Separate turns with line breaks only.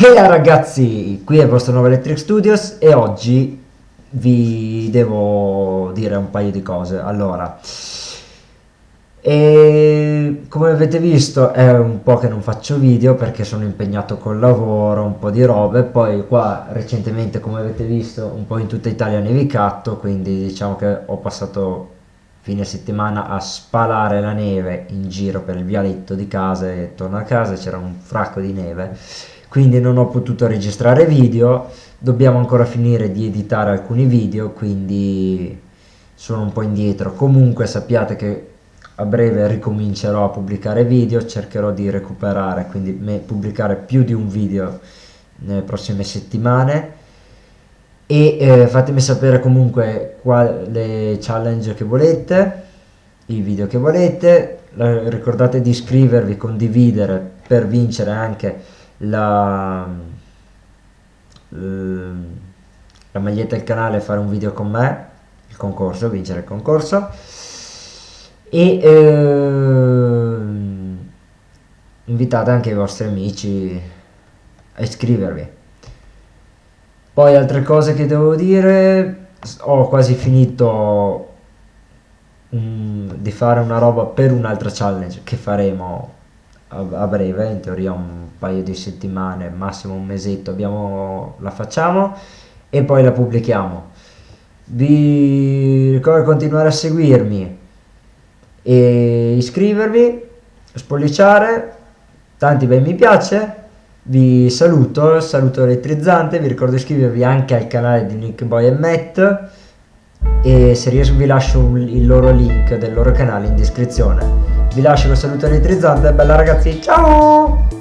Hey ragazzi, qui è il vostro nuovo Electric Studios e oggi vi devo dire un paio di cose. Allora, come avete visto è un po' che non faccio video perché sono impegnato col lavoro, un po' di robe, poi qua recentemente come avete visto un po' in tutta Italia ha nevicato, quindi diciamo che ho passato fine settimana a spalare la neve in giro per il vialetto di casa e torno a casa c'era un fracco di neve quindi non ho potuto registrare video. Dobbiamo ancora finire di editare alcuni video quindi sono un po' indietro. Comunque sappiate che a breve ricomincerò a pubblicare video cercherò di recuperare quindi pubblicare più di un video nelle prossime settimane e eh, fatemi sapere comunque quale challenge che volete i video che volete. Ricordate di iscrivervi condividere per vincere anche la, la maglietta del canale fare un video con me il concorso vincere il concorso. E eh, invitate anche i vostri amici a iscrivervi poi altre cose che devo dire ho quasi finito um, di fare una roba per un'altra challenge che faremo a, a, breve in teoria un paio di settimane massimo un mesetto abbiamo, la facciamo e poi la pubblichiamo. Vi ricordo di continuare a seguirmi e iscrivervi spolliciare tanti bei mi piace vi saluto saluto elettrizzante vi ricordo di iscrivervi anche al canale di Nick Boy e Matt. E se riesco vi lascio il loro link del loro canale in descrizione. Vi lascio un saluto elettrizzante bella ragazzi ciao